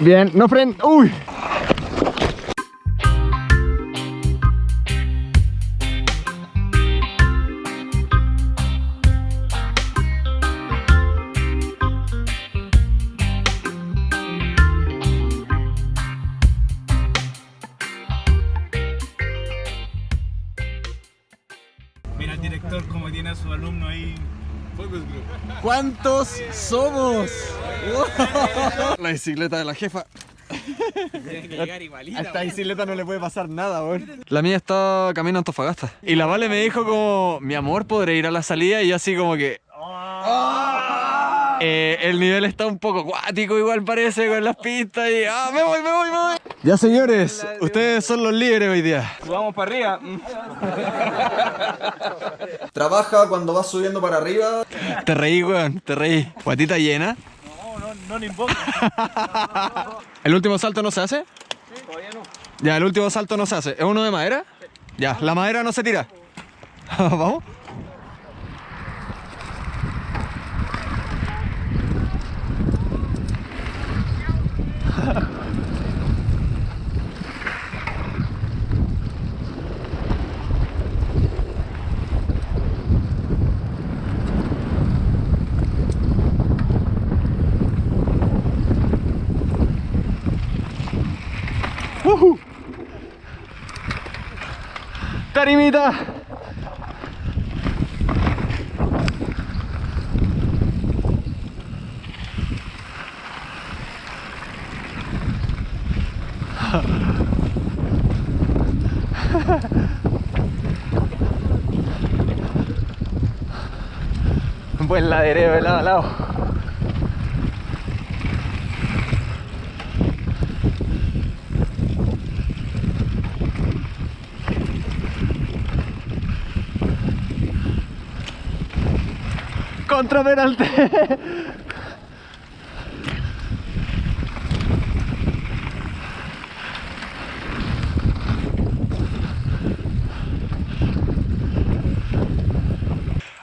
Bien, no fren. Uy. Mira el director como tiene a su alumno ahí. Focus group. ¿Cuántos somos? La bicicleta de la jefa. Tiene que llegar igualita. A esta bicicleta no le puede pasar nada, weón. La mía está camino a Antofagasta. Y la Vale me dijo como, mi amor, podré ir a la salida. Y yo así como que... Eh, el nivel está un poco acuático igual parece con las pistas y... ¡Ah, me voy, me voy, me voy! Ya señores, ustedes son los líderes hoy día. Vamos para arriba. Trabaja cuando vas subiendo para arriba. Te reí, weón, te reí. Guatita llena. No, le importa. ¿El último salto no se hace? Todavía no. Ya, el último salto no se hace. ¿Es uno de madera? Ya, la madera no se tira. Vamos. Un buen ladereo de lado a lado. Contra Peralte.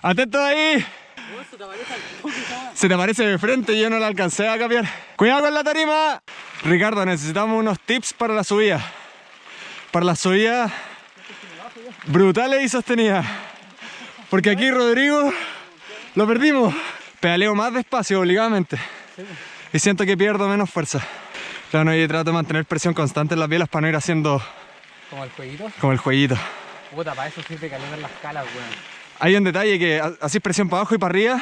Atento ahí. Se te aparece de frente yo no la alcancé a cambiar. Cuidado con la tarima. Ricardo, necesitamos unos tips para la subida. Para la subida brutales y sostenidas. Porque aquí Rodrigo lo perdimos. Pedaleo más despacio obligadamente. Y siento que pierdo menos fuerza. Claro, no, yo trato de mantener presión constante en las bielas para no ir haciendo Como el jueguito. como el jueguito. Puta, para eso sirve calentar las calas, weón. Hay un detalle que ha- haces presión para abajo y para arriba,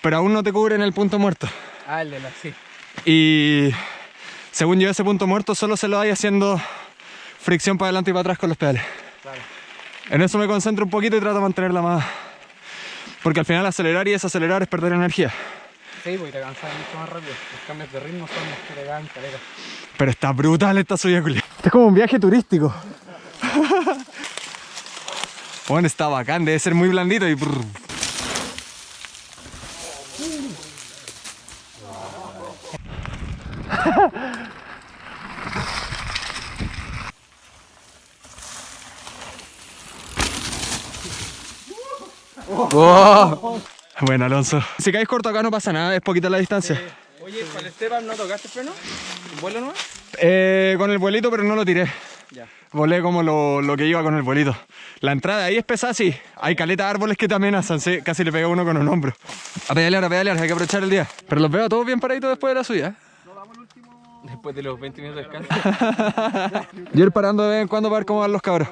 pero aún no te cubren el punto muerto. Ah, el de la sí. Y según yo ese punto muerto solo se lo hay haciendo fricción para adelante y para atrás con los pedales. Claro. En eso me concentro un poquito y trato de mantenerla más... Porque al final acelerar y desacelerar es perder energía. Sí, y te cansas mucho más rápido. Los cambios de ritmo son los que te dan calera. Pero está brutal esta subida, culia. Este es como un viaje turístico. bueno, está bacán, debe ser muy blandito y... Wow. Bueno, Alonso. Si caes corto acá no pasa nada, es poquita la distancia. Oye, para el Esteban, ¿no tocaste freno? ¿Un vuelo nomás? Eh, con el vuelito, pero no lo tiré. Ya. Volé como lo, lo que iba con el vuelito. La entrada ahí es pesada, sí. Hay caleta de árboles que te amenazan, sí. Casi le pega uno con un hombro. A pedalear, a pedalear, hay que aprovechar el día. Pero los veo todos bien paraditos después de la suya. Después de los 20 minutos de descanso. Yo ir parando de vez en cuando para ver cómo van los cabros.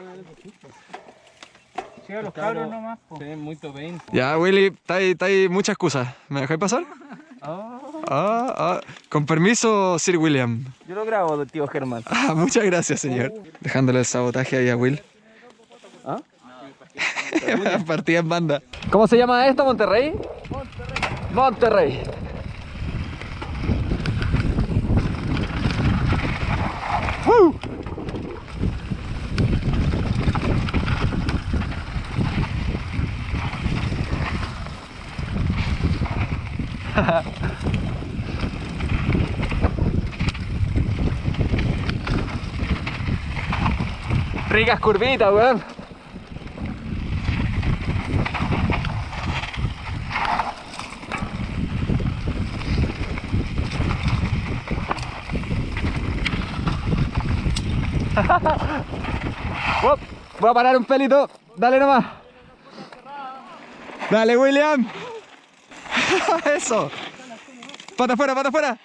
Sí, a los cabros nomás. Se ven muy 20. Ya, Willy, está ahí, está ahí mucha excusa. ¿Me dejáis pasar? Ah, ah. Con permiso, Sir William. Yo lo grabo, tío Germán. Ah, muchas gracias, señor. Dejándole el sabotaje ahí a Will. ¿Ah? Partida en banda. ¿Cómo se llama esto, Monterrey? Monterrey. Monterrey. ¡Woo! Ricas curvitas, weón. Voy a parar un pelito. Dale nomás. Dale, William. Eso. Pata afuera, pata afuera.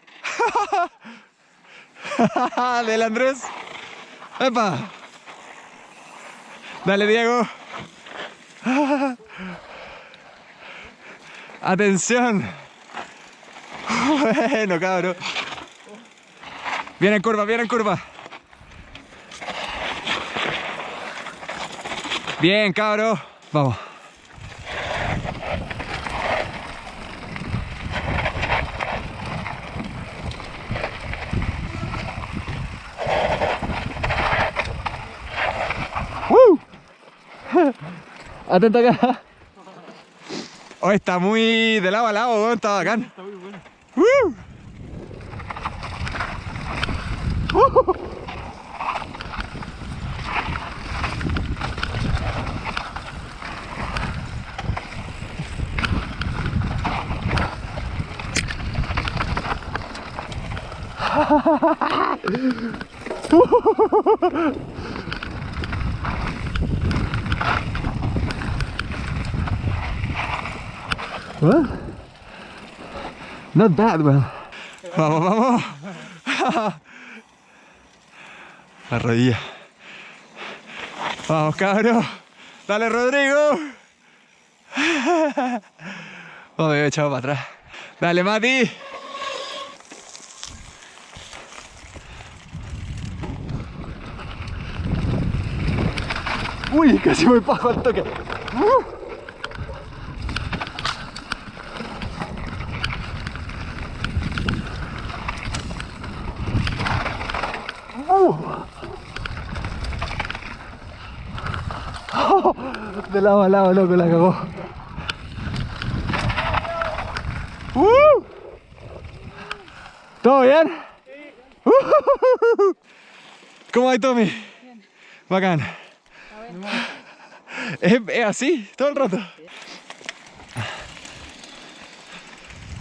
Dale, Andrés. Epa. Dale, Diego. Atención. Bueno, cabrón. Viene en curva, viene en curva. Bien, cabro. Vamos. Atento acá. Oh, está muy de lado a lado, weón, está bacán. Está muy bueno. ¡Woo! Well, not bad, well. Vamos, vamos. La rodilla. Vamos, cabrón. Dale, Rodrigo. Oh, me he echado para atrás. Dale, Mati. Uy, casi me bajo al toque. De lado a lado, loco, la cagó. ¡Uh! ¿Todo bien? ¡Uh! ¿Cómo hay, Tommy? Bacán. ¿Es, es así todo el rato.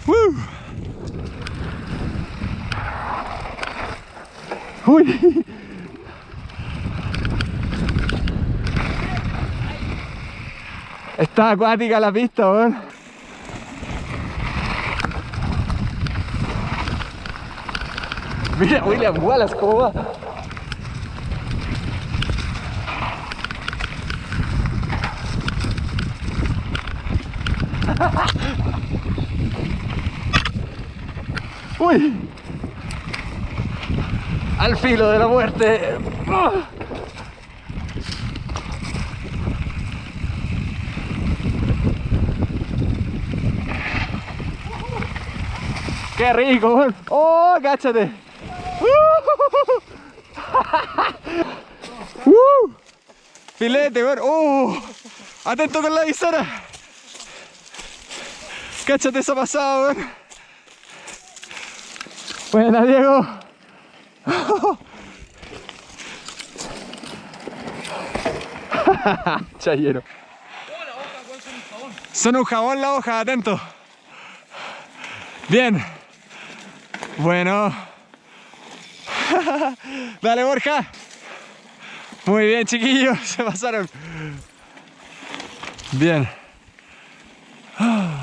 ¡Uh! ¡Uy! Está acuática la pista, weón. Mira William Wallace cómo va. Uy. Al filo de la muerte. ¡Qué rico! ¡Oh, cáchate! ¡Uh! ¡Filete, weón! ¡Uh! ¡Atento con la visora! ¡Cáchate esa pasada, weón! Buena, Diego. Chayero. Son un jabón la hoja, atento. Bien. Bueno. Dale, Borja. Muy bien, chiquillos. Se pasaron. Bien.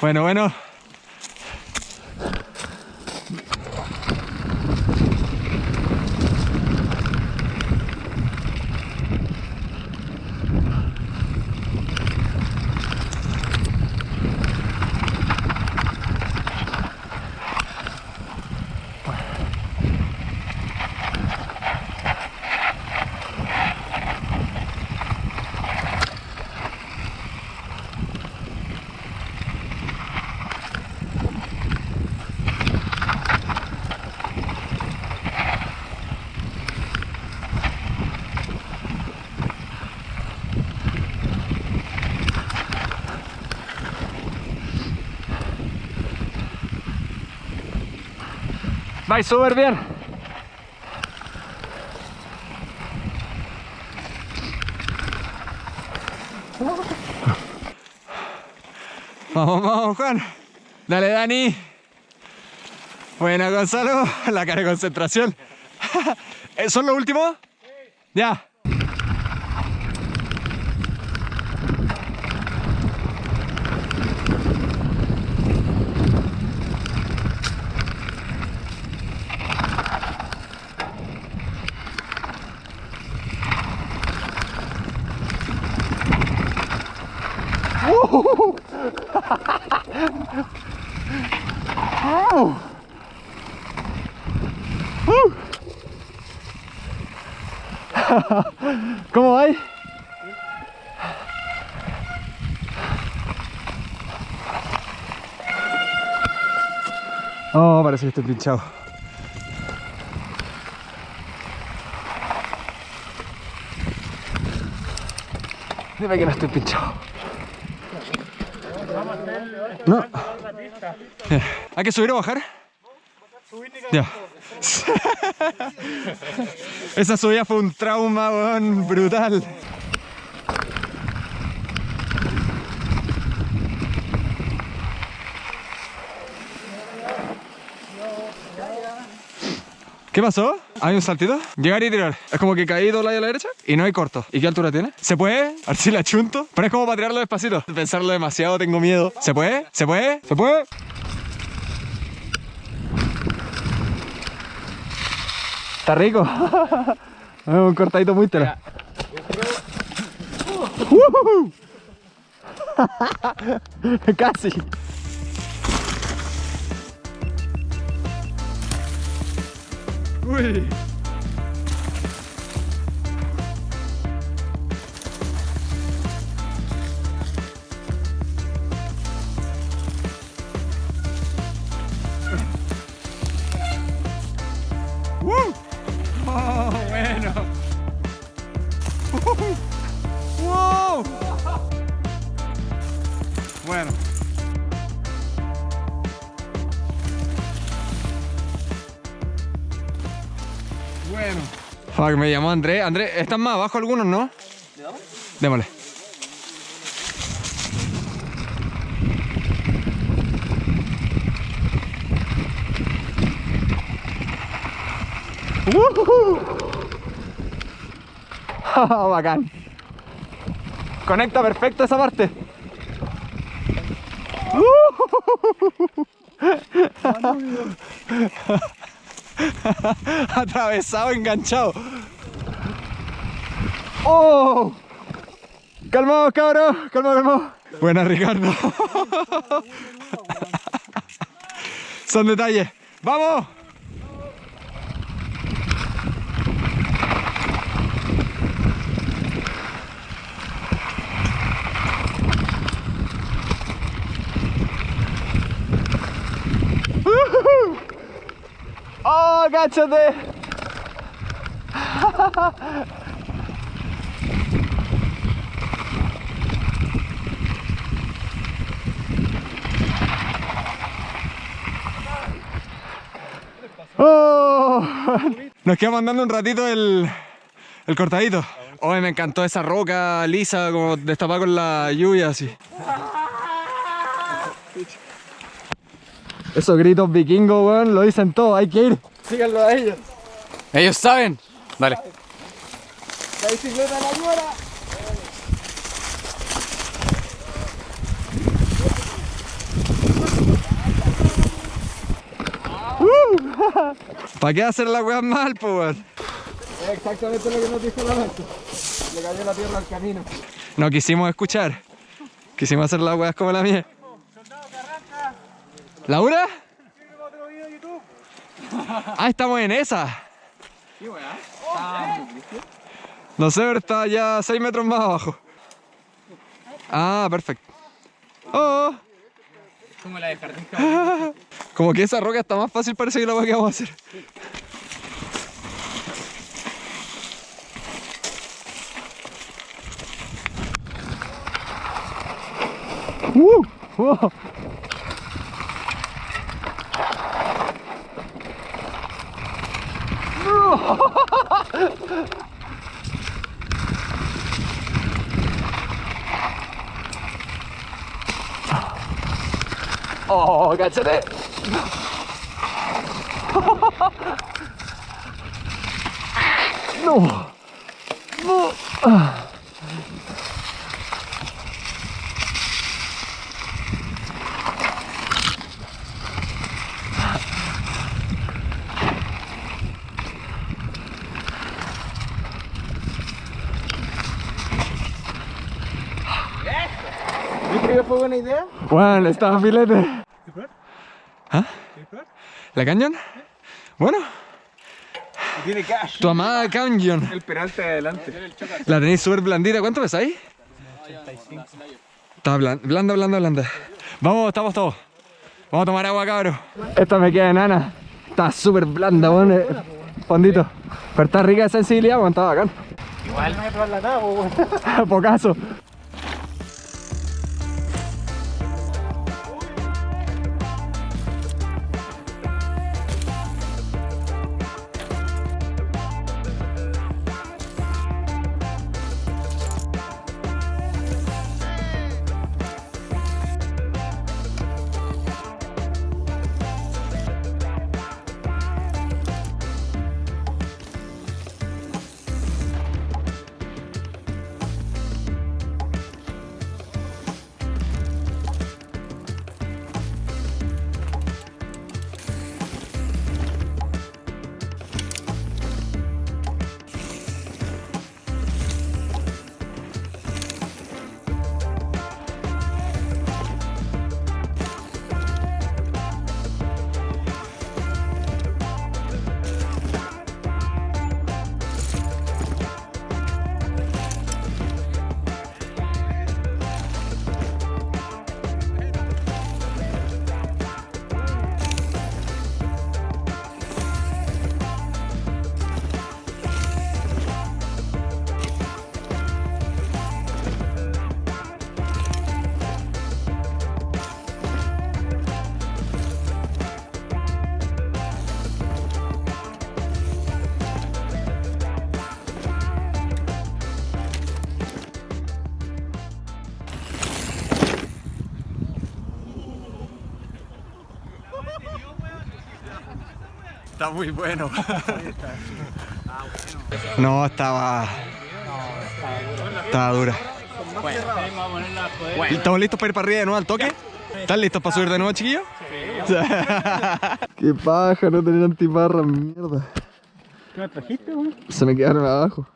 Bueno, bueno. Vais súper bien. Vamos, vamos, Juan. Dale, Dani. Buena, Gonzalo. La cara de concentración. ¿Son los últimos? Ya. ¿Cómo va? Oh, parece que estoy pinchado. Dime que no estoy pinchado. No. ¿Hay que subir o bajar? Ya. Esa subida fue un trauma, brutal. ¿Qué pasó? ¿Hay un saltito? Llegar y tirar. Es como que caí dos lados a la derecha y no hay corto. ¿Y qué altura tiene? ¿Se puede? A ver si la chunto. Pero es como para tirarlo despacito. Pensarlo demasiado, tengo miedo. ¿Se puede? ¿Se puede? ¿Se puede? Está rico. Un cortadito muy tela. Casi. Uy. Me llamó André. André, ¿están más abajo algunos, no? Démosle. ¡Woohoo! Bacán. Conecta perfecto esa parte. Atravesado, enganchado. ¡Oh! Calmados, cabros. Calma, calma. Buena, Ricardo. Son detalles. ¡Vamos! ¡Oh, cáchate! Nos quedamos andando un ratito el, el cortadito. Hoy me encantó esa roca lisa, como destapada con la lluvia así. Esos gritos vikingos, weón, lo dicen todo, hay que ir. Síganlo a ellos. Ellos saben. Dale. La bicicleta de la ñora. ¿Para qué hacer la weá mal, po, weón? Es exactamente lo que nos dijo la noche. Le cayó la tierra al camino. No quisimos escuchar. Quisimos hacer las weas como la mía. ¿Laura? Ah, estamos en esa. No sé, pero está ya 6 metros más abajo. Ah, perfecto. Oh. ¿Cómo la de jardín Como que esa roca está más fácil parece que la que vamos a hacer. Uh, wow. Oh, cáchate. No. No. Ah. ¿Viste que fue buena idea? Bueno, estaba filete. ¿Qué probar? ¿Ah? ¿Qué probar? ¿La Canyon? Bueno, tiene cash. tu amada Canyon. El peralte de adelante. La tenéis súper blandita. ¿Cuánto ves ahí? Está blan- blanda, blanda, blanda. Vamos, estamos todos. Vamos a tomar agua, cabros. Esta me queda enana. Está súper blanda, weón. eh, Fondito. Pero está rica de sensibilidad, weón. Está bacán. Igual no me probar la nada, weón. Pocaso. Está muy bueno. No, estaba. Estaba dura. ¿Estamos listos para ir para arriba de nuevo al toque? ¿Están listos para subir de nuevo, chiquillos? Qué paja no tener antiparra, mierda. ¿Qué me trajiste, weón? Se me quedaron abajo.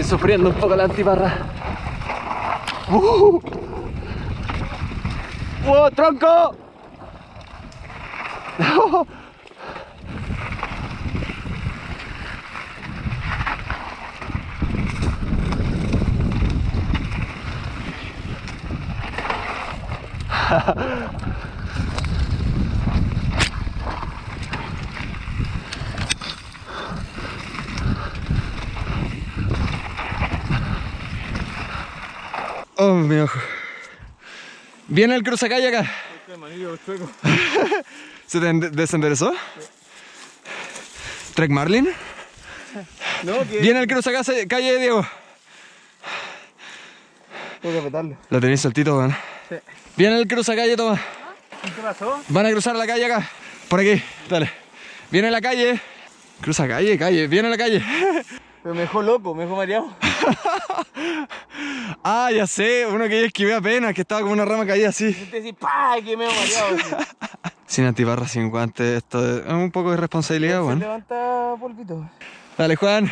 Estoy sufriendo un poco la antiparra. ¡Uh! ¡Oh, tronco! Oh, mi ojo. Viene el cruzacalle acá. Este manillo. ¿Se te ende- desenderezó? ¿Trek Marlin? No, que. Viene el cruzacalle calle Diego. Tengo que apretarlo. Lo tenéis saltito, weón. Sí. Viene el cruzacalle, toma. ¿Qué pasó? Van a cruzar la calle acá. Por aquí, dale. Viene la calle. Cruza calle, calle. Viene la calle. Pero me dejó loco, me dejó mareado. ah, ya sé. Uno que yo esquivé apenas, que estaba como una rama caída así. Te decís, ¡pah! Que me he mareado. Sin antibarra, sin guantes. Esto es un poco de responsabilidad, weón. levanta polvito. Dale, Juan.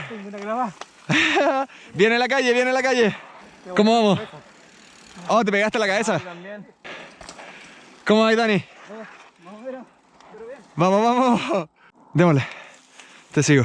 Viene la calle, viene la calle. ¿Cómo vamos? Oh, te pegaste la cabeza. También. ¿Cómo va, Dani? Vamos, vamos. Démosle. Te sigo.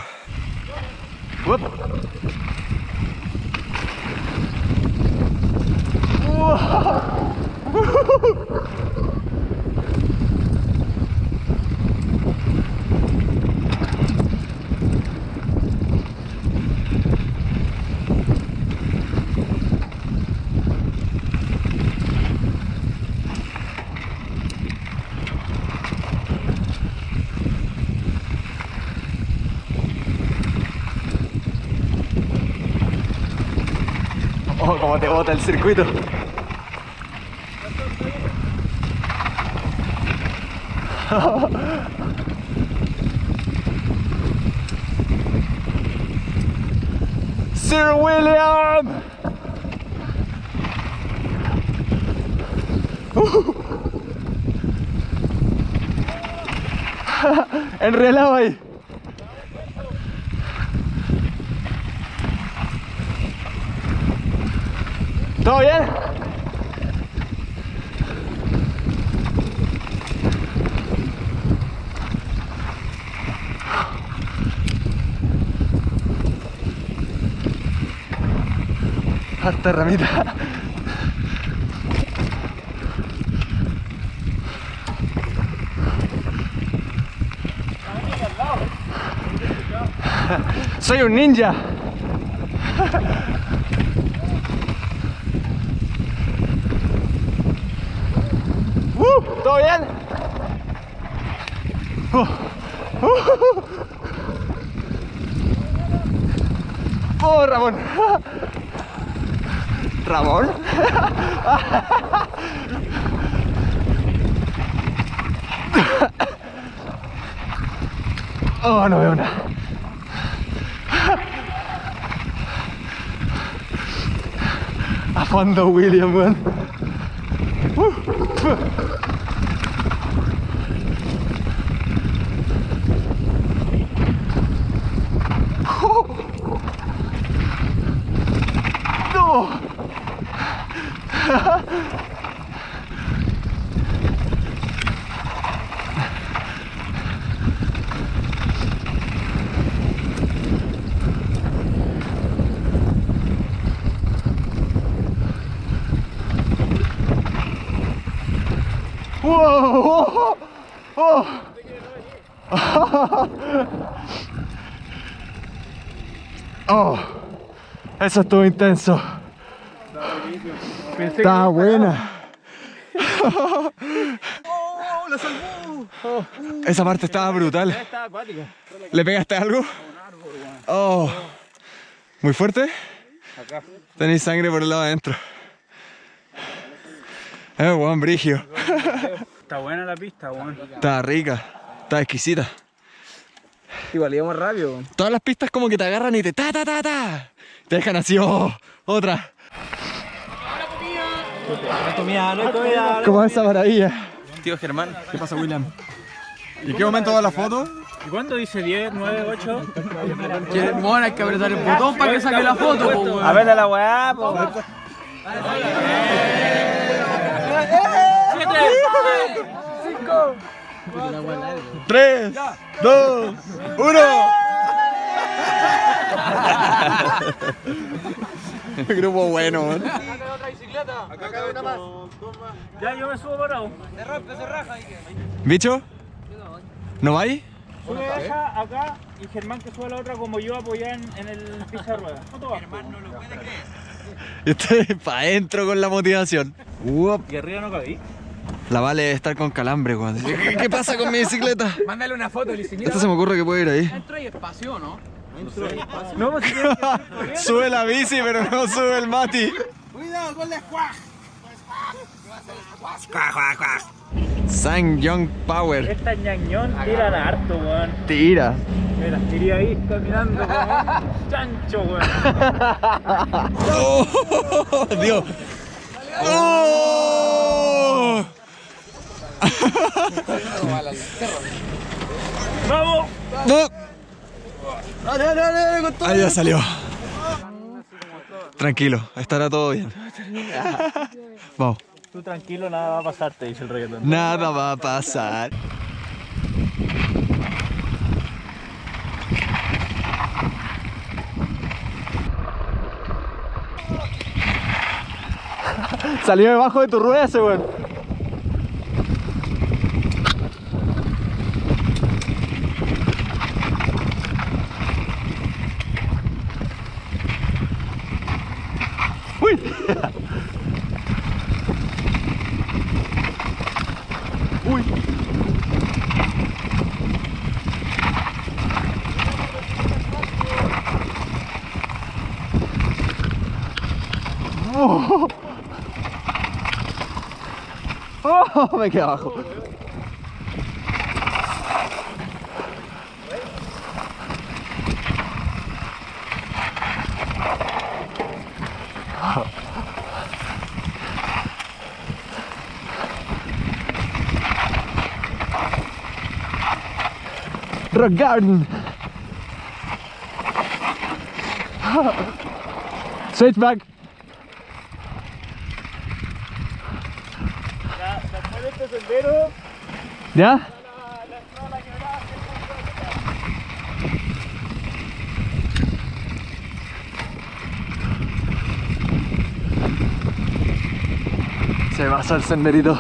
Oh, como te bota el circuito. Sir William! Enrielado ahí. Harta ramita. Soy un ninja. Uh, ¿Todo bien? Uh, uh. Oh, Ramón. Ramón. Oh, no veo nada. A fondo William. No. Wow. Oh. Oh. Eso estuvo intenso. Está buena. ¡Oh, la salvó! Esa parte estaba brutal. ¿Le pegaste algo? Oh. ¿Muy fuerte? Tenéis sangre por el lado adentro. Eh, weón, brigio. Está buena la pista, weón. Está rica. Está exquisita. Igual íbamos rápido. Todas las pistas como que te agarran y te ta ta ta ta. Te dejan así, oh, otra. No hay comida, no hay comida. Como esa maravilla. Tío Germán. ¿Qué pasa, William? ¿Y qué momento va la foto? ¿Y cuándo dice 10, 9, 8? Bueno, hay que apretar el botón para que saque la foto, po, weón. A ver la weá, po. Tres, dos, uno. Grupo bueno, man. Ya, yo me subo parado. ¿Bicho? ¿No vais? Sube esa acá y Germán que sube la otra como yo apoyada en, en el pizza de ruedas. Germán no lo puede creer. Estoy pa' adentro con la motivación. Uop. ¿Y arriba no cabí? La vale debe estar con calambre, weón. ¿Qué, qué pasa con mi bicicleta? Mándale una foto, dice, mira, Esto se me ocurre que puede ir ahí. dentro hay espacio, ¿no? No, si sube la bici, pero no sube el Mati. Cuidado con la squash. Sang Young Power. Esta ñañón tiran harto, weón. Tira. Mira, iría ahí caminando como un chancho, weón. ¡Oh! Dios. ¡Oh! ¡Vamos! ¡No! Ahí ya salió. Tranquilo, estará todo bien. Vamos. Tú tranquilo, nada va a pasar, te dice el reggaetón. Nada va a pasar. Salió debajo de tu rueda ese weón. Uy. Uy. Oh. ¡Oh! Me quedé abajo. Rock Garden. Switchback. Ya, después de este sendero, ¿Ya? Se pasa el senderito.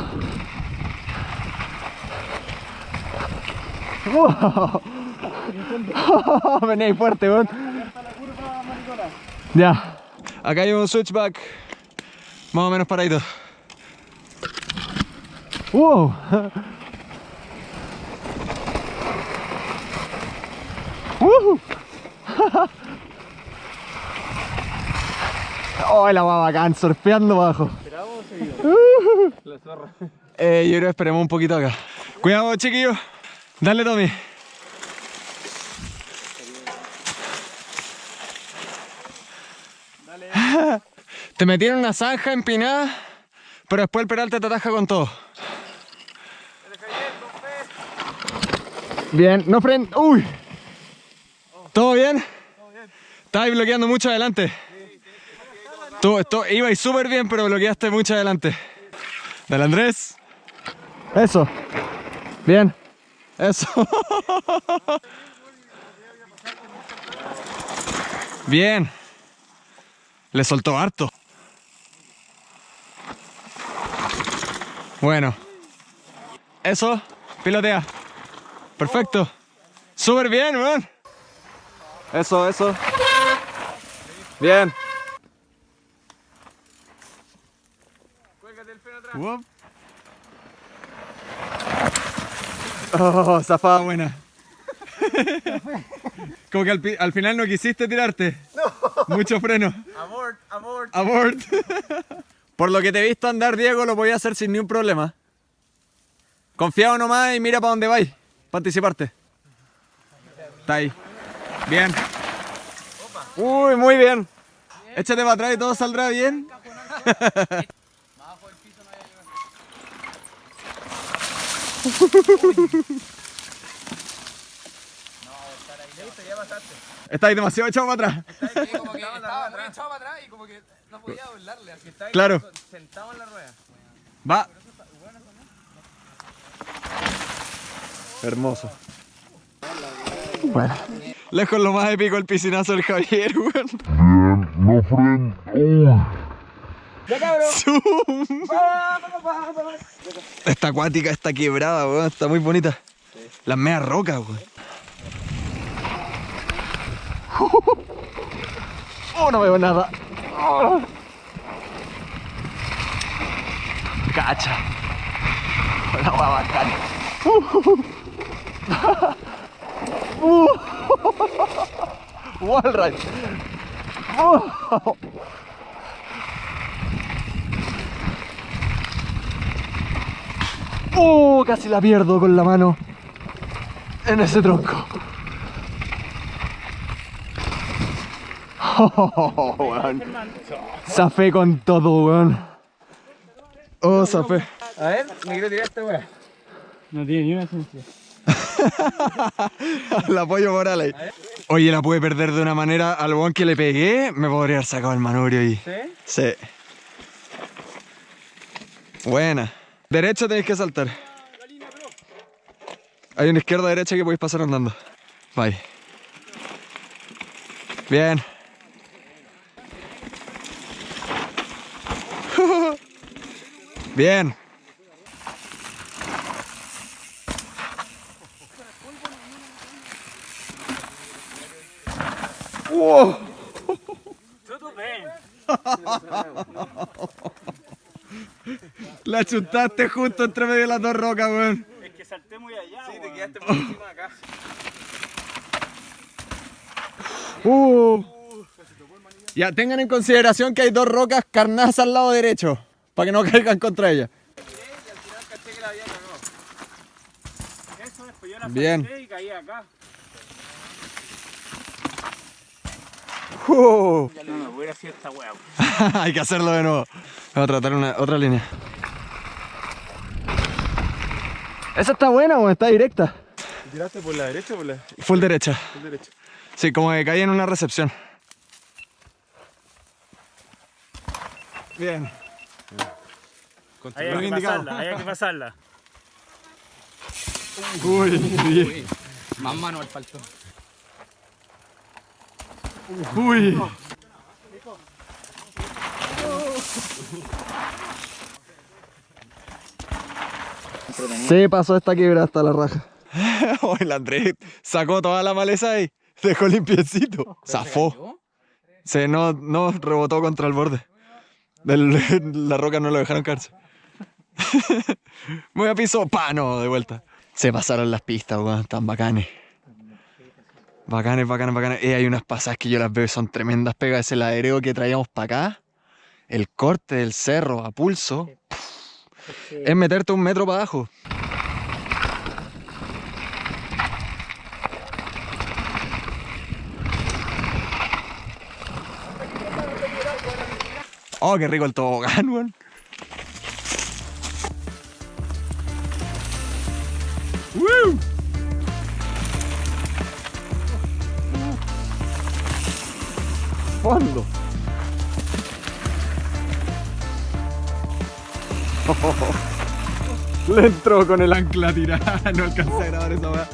¡Wow! Venía fuerte, weón. Ya. Acá hay un switchback. Más o menos paradito. ¡Wow! ¡Oh, la va bacán! Surfeando abajo. Eh, yo creo que esperemos un poquito acá. Cuidado, chiquillos. Dale, Tommy. Te metieron una zanja empinada, pero después el peralte te ataja con todo. Bien, no fren. ¡Uy! ¿Todo bien? Estabas bloqueando mucho adelante. Tú, ibais súper bien, pero bloqueaste mucho adelante. Dale, Andrés. Eso. Bien. Eso. Bien. Le soltó harto. Bueno. Eso. Pilotea. Perfecto. Súper bien, weón. Eso, eso. Bien. Oh, zafada buena. Como que al, al final no quisiste tirarte. No. Mucho freno. Amor, amor. Abort. Por lo que te he visto andar, Diego, lo voy a hacer sin ningún problema. Confiado nomás y mira para dónde vais. Para anticiparte. Está ahí. Bien. Uy, muy bien. Échate para atrás y todo saldrá bien. Está ahí demasiado echado para atrás. como que estaba muy echado para atrás y como que no podía doblarle. Así está ahí Claro. sentado en la rueda. Va. Hermoso. Bueno. Lejos lo más épico el piscinazo del Javier, weón. No Uy. Zoom. Esta acuática está quebrada, weón. Está muy bonita. Las medias rocas, weón. Oh, no veo nada. Oh. Cacha. La agua bacana. Uh. Wall ride. Oh. ¡Oh! Casi la pierdo con la mano en ese tronco. Oh, weón. Zafé con todo, weón. Oh, zafé. A ver, me quiero tirar esta weá. no tiene ni una esencia. El apoyo moral ahí. Oye, la pude perder de una manera. Al weón que le pegué, me podría haber sacado el manubrio ahí. ¿Sí? Sí. Buena. Derecha tenéis que saltar. Hay una izquierda derecha que podéis pasar andando. Bye. Bien. Bien. ¡Wow! Todo bien. La chuntaste justo entre medio de las dos rocas, weón. Es que salté muy allá, Sí, te quedaste por encima de acá. Uh. Ya, tengan en consideración que hay dos rocas carnadas al lado derecho, para que no caigan contra ellas. Bien. Salté y caí acá. Uh. No, no, voy a hacer esta weá. Hay que hacerlo de nuevo. Vamos a tratar una, otra línea. Esa está buena o está directa. ¿Tiraste por la derecha o por la Full derecha. derecha? Sí, como que caí en una recepción. Bien. Ahí hay que indicado. pasarla, hay que pasarla. Uy, bien. Más manual faltó. Uy. Se pasó esta quiebra hasta la raja. oh, el Andrés sacó toda la maleza ahí. Dejó limpiecito. Zafó. Se no, no rebotó contra el borde. Del- la roca no lo dejaron caerse. Muy a piso, pa, no, de vuelta. Se pasaron las pistas, weón, tan bacanes. Bacanes, bacanes, bacanes. Eh, hay unas pasadas que yo las veo y son tremendas pegas. Ese ladreo que traíamos para acá, el corte del cerro a pulso, es meterte un metro para abajo. Oh, qué rico el tobogán, weón. ¡Woo! Fondo. Le entró con el ancla tirada, no alcancé a grabar esa weá.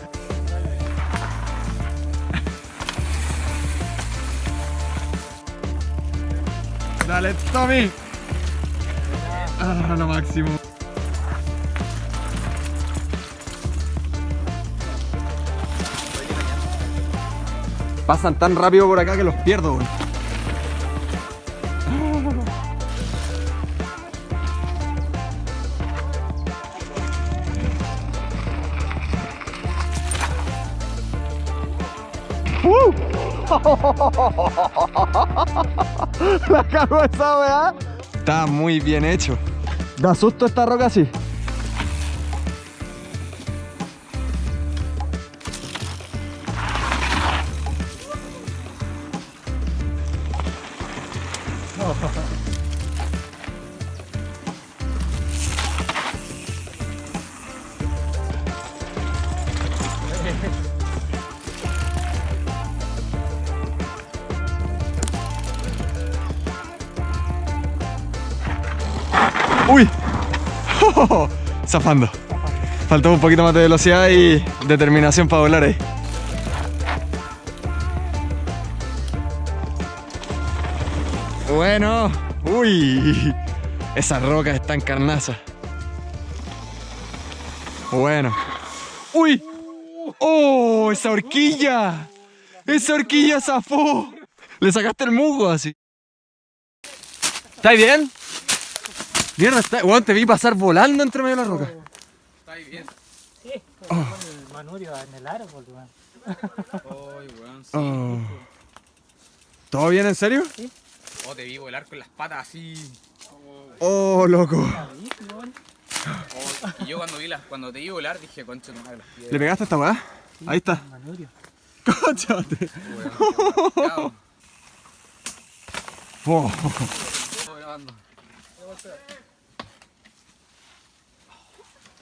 Dale, Tommy. Ah, lo máximo. Pasan tan rápido por acá que los pierdo. La cago esa weá. Está muy bien hecho. Da susto esta roca así. Zafando. Faltó un poquito más de velocidad y determinación para volar ahí. Bueno. Uy. Esa roca está en carnaza. Bueno. ¡Uy! ¡Oh! ¡Esa horquilla! ¡Esa horquilla zafó! Le sacaste el musgo así. ¿Estáis bien? Mierda, está... Weón, te vi pasar volando entre medio de la roca. Está ahí bien. El manurio en el árbol, weón. Ay, weón. sí. Oh. ¿Todo bien, en serio? Oh, te vi volar con las patas así. Oh, loco. Oh, y yo cuando vi las, cuando te vi volar dije, concha tu madre, las piedras. ¿Le pegaste a esta weá? Ahí está. Manurio. Cóchate. Chao. Oh.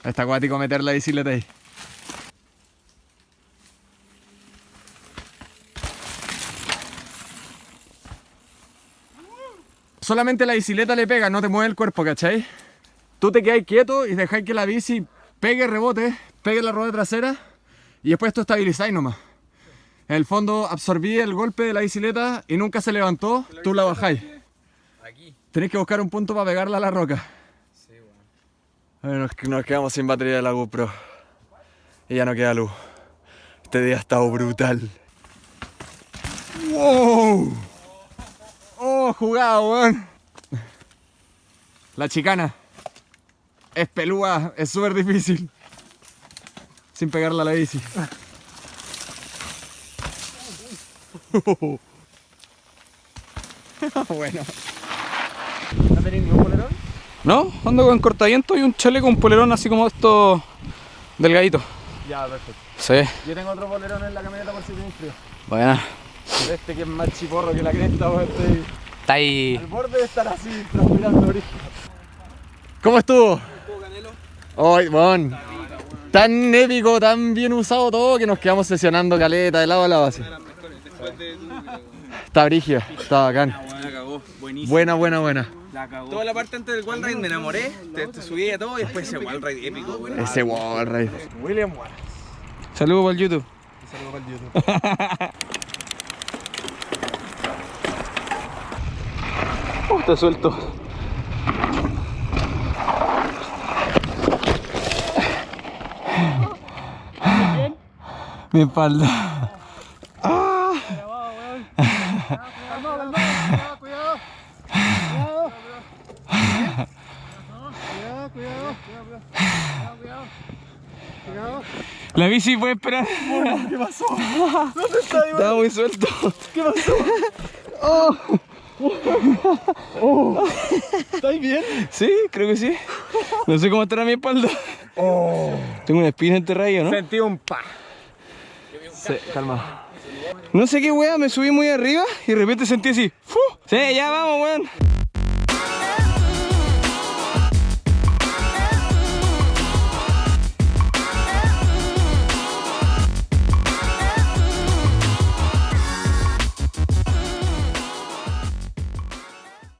Está acuático meter la bicicleta ahí. Solamente la bicicleta le pega, no te mueve el cuerpo, ¿cachai? Tú te quedas quieto y dejáis que la bici pegue rebote, pegue la rueda trasera y después tú estabilizáis nomás. En el fondo absorbí el golpe de la bicicleta y nunca se levantó, tú la bajáis. Aquí. Tenéis que buscar un punto para pegarla a la roca. Sí, weón. A ver, nos, nos quedamos sin batería de la GoPro. Y ya no queda luz. Este día ha estado brutal. ¡Wow! ¡Oh, jugado, weón! La chicana. Es pelúa, es súper difícil. Sin pegarla a la bici. bueno. ¿No tenés ningún polerón? No, ando con cortaviento y un chaleco, un polerón así como estos delgaditos. Ya, perfecto. Sí, Yo tengo otro bolerón en la camioneta por si tienes frío. bueno. Este que es más chiporro que la cresta, weón. Estoy Está ahí. al borde de estar así, transpirando origen. ¿Cómo estuvo? Ay, bon. Tan épico, tan bien usado todo que nos quedamos sesionando caleta de lado a lado así. Está brigio, está bacán. Buenísimo. Buena, buena, buena. La cagó. Toda la parte antes del wall ride me enamoré, te, te subí a todo y después ese wall ride épico, weón. Ese wall ride. William Wallace. Saludos para el YouTube. Saludos para el YouTube. Oh, está suelto. Mi espalda. Bici puede esperar. ¿Qué pasó? ¿Dónde está Iván? Estaba muy suelto. ¿Qué pasó? ¿Estáis bien? Sí, creo que sí. No sé cómo estará mi espalda. Tengo una espina enterrada ¿o ¿no? Sentí un pa. Sí, calma. No sé qué wea, me subí muy arriba y de repente sentí así. ¡fu! Sí, ya vamos, weón.